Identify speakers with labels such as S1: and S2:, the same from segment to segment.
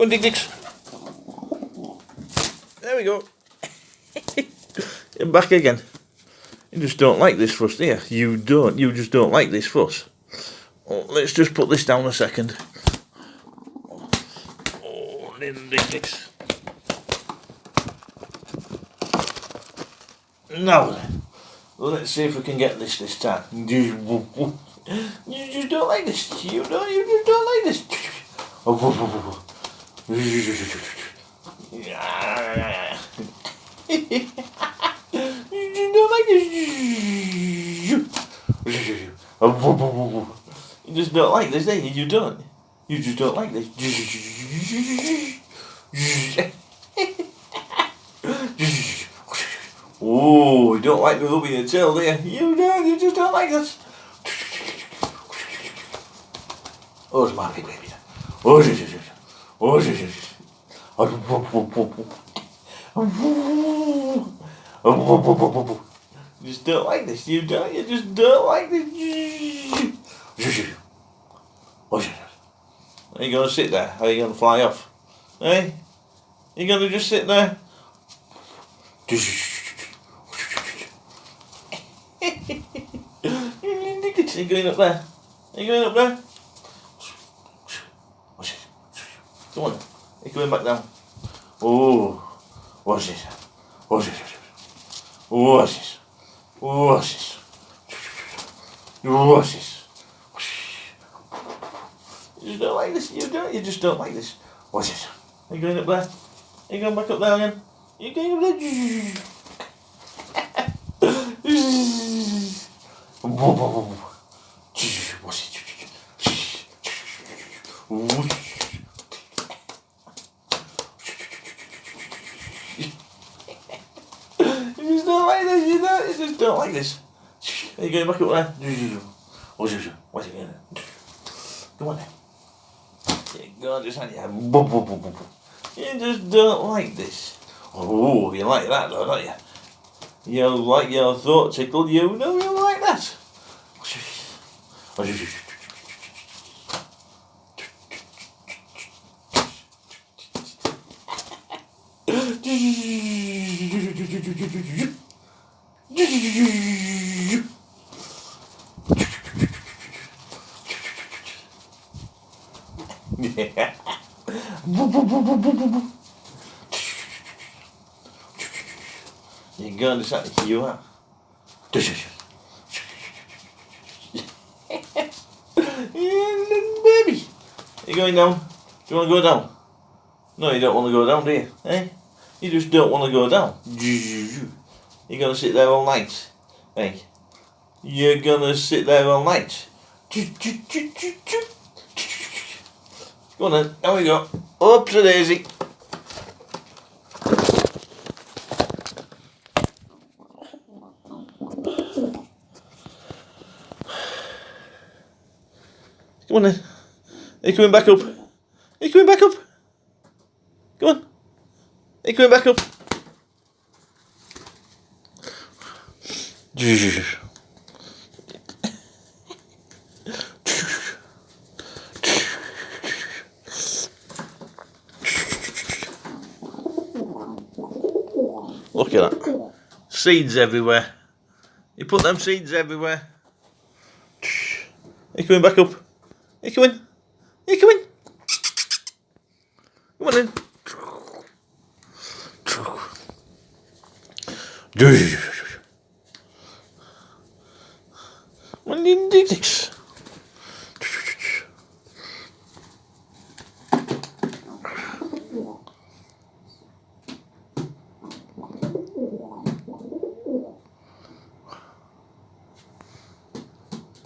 S1: Go Dicks. There we go. back again. You just don't like this fuss, do you? You don't. You just don't like this fuss. Oh, let's just put this down a second. Oh, Dicks. Now then. Let's see if we can get this this time. You just don't like this. You don't. You just don't like this. you You just don't like this, do you? Don't. You just don't like this. Oh, you don't like me rubbing your tail, do you? Don't. You just don't like this. Oh, it's my baby. Oh, shit, shit, shit. Oh, shit, shit, shit. You just don't like this. You don't. You just don't like this. Are you gonna sit there? Are you gonna fly off? Hey, you gonna just sit there? you going up there? Are you going up there? Come on. You're going back down. Oh, what's this? What's this? What's this? What's this? You just don't like this. You don't. You just don't like this. This? Are you going up there? Are you going back up there again? Are you going up there? What's it? don't like this. Are you going back up there? What's it? What's it? Come on then. Yeah, go on, just your You just don't like this. Oh, you like that though, don't you? You like your throat tickled, you know you like that. You're going to something you are. baby. You going down? Do you want to go down? No, you don't want to go down, do you? Eh? You just don't want to go down. You're going to sit there all night. Hey, you're going to sit there all night. Go on then, there we go. Up to daisy. Come on then. Are you coming back up? Are you coming back up? Come on. Are you coming back up? Seeds everywhere. You put them seeds everywhere. Are coming back up? Are you coming? Are coming? Come on in. Six.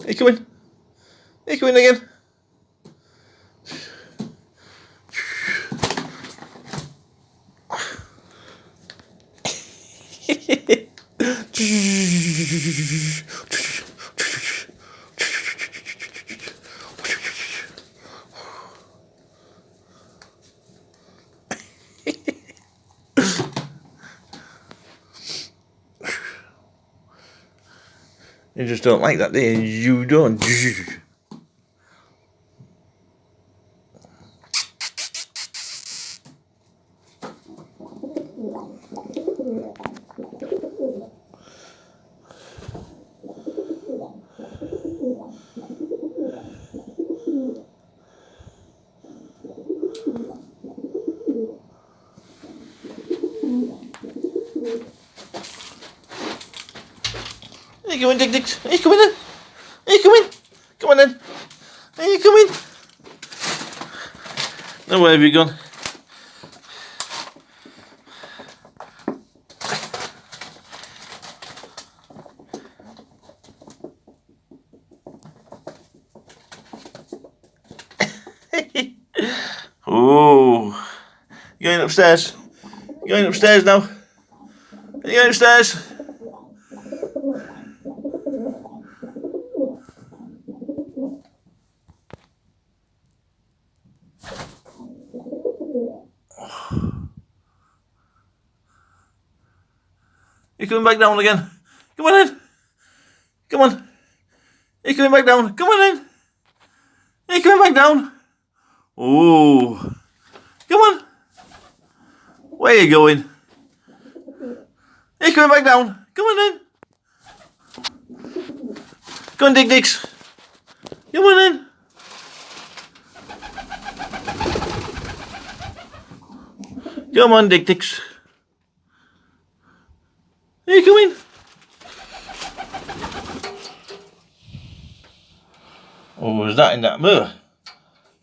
S1: Hey, come in. Hey, come in again. You just don't like that, do you? You don't. Hey, come in, Dick Dicks. Hey, come in then. Hey, come in. Come on then. Hey, come in. Now, where have you gone? oh, you going upstairs? You going upstairs now? You going upstairs? You're coming back down again. Come on in. Come on. You're coming back down. Come on in. You're coming back down. Oh. Come on. Where are you going? You're coming back down. Come on in. Come on, Dicks. Come on in. Come on, Dick Dicks. Are you coming? Oh, was that in that mirror?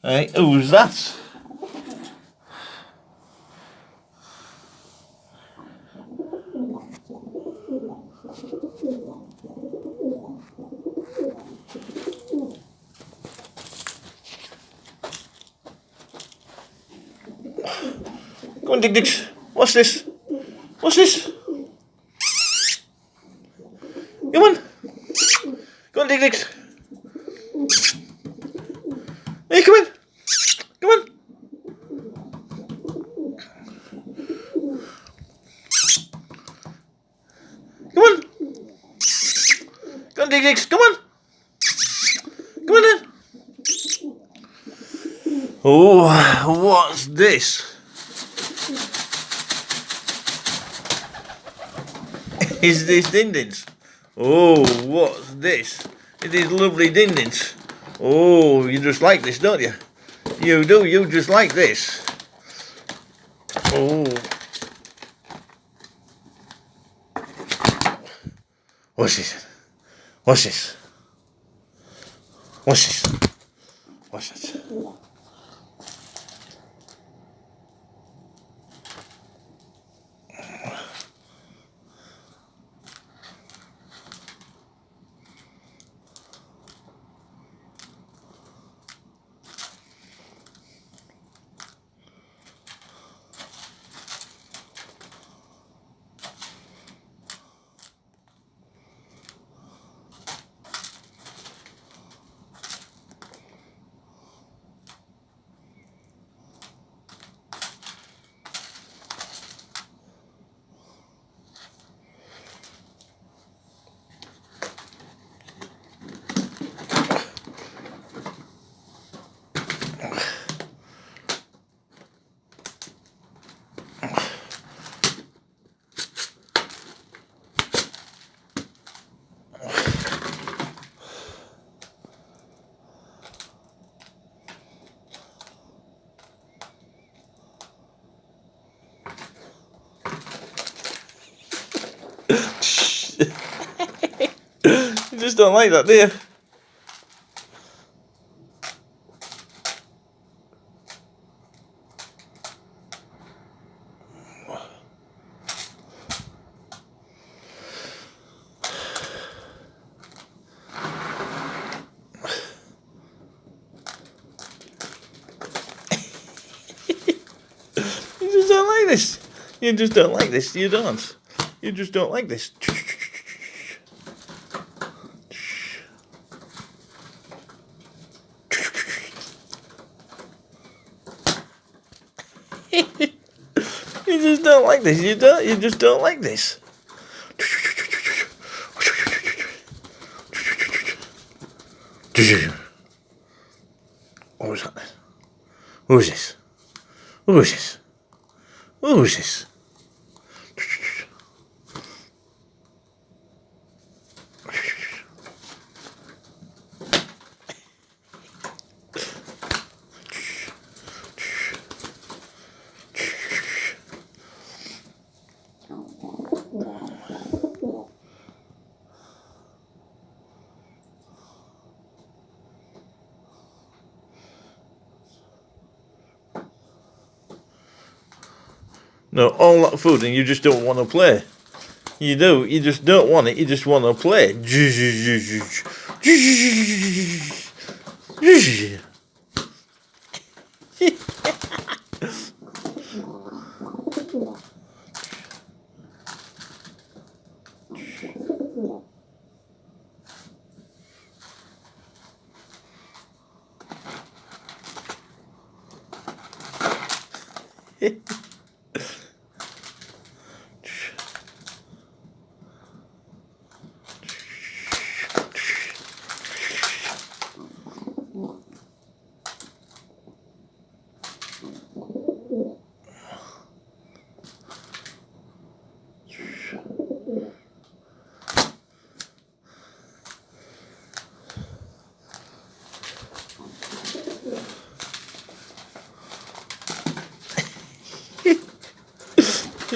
S1: Hey, who's that? Come on, Dick Dicks. What's this? What's this? Come on. Come on, Dicks. Hey, come in. Come on. Come on. Come on, Dicks. Come on. Come on in. Oh, what's this? Is this dindins? Oh, what's this? It is lovely dindins. Oh, you just like this, don't you? You do, you just like this. Oh. What's this? What's this? What's this? What's that? You just don't like that, do you? You just don't like this. You just don't like this. You don't. You just don't like this. you just don't like this. You don't. You just don't like this. What was that? Who is this? Who is this? Who is this? No, all that food and you just don't want to play. You do. You just don't want it. You just want to play.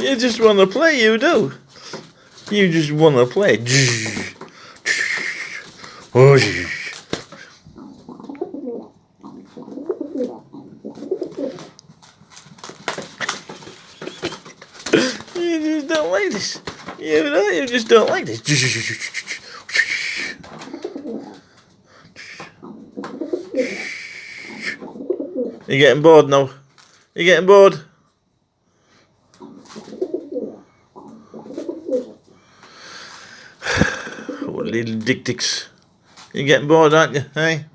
S1: You just want to play, you do. You just want to play. you just don't like this. You know, you just don't like this. You're getting bored now. You're getting bored. Dick dicks. You're getting bored, aren't you? Hey?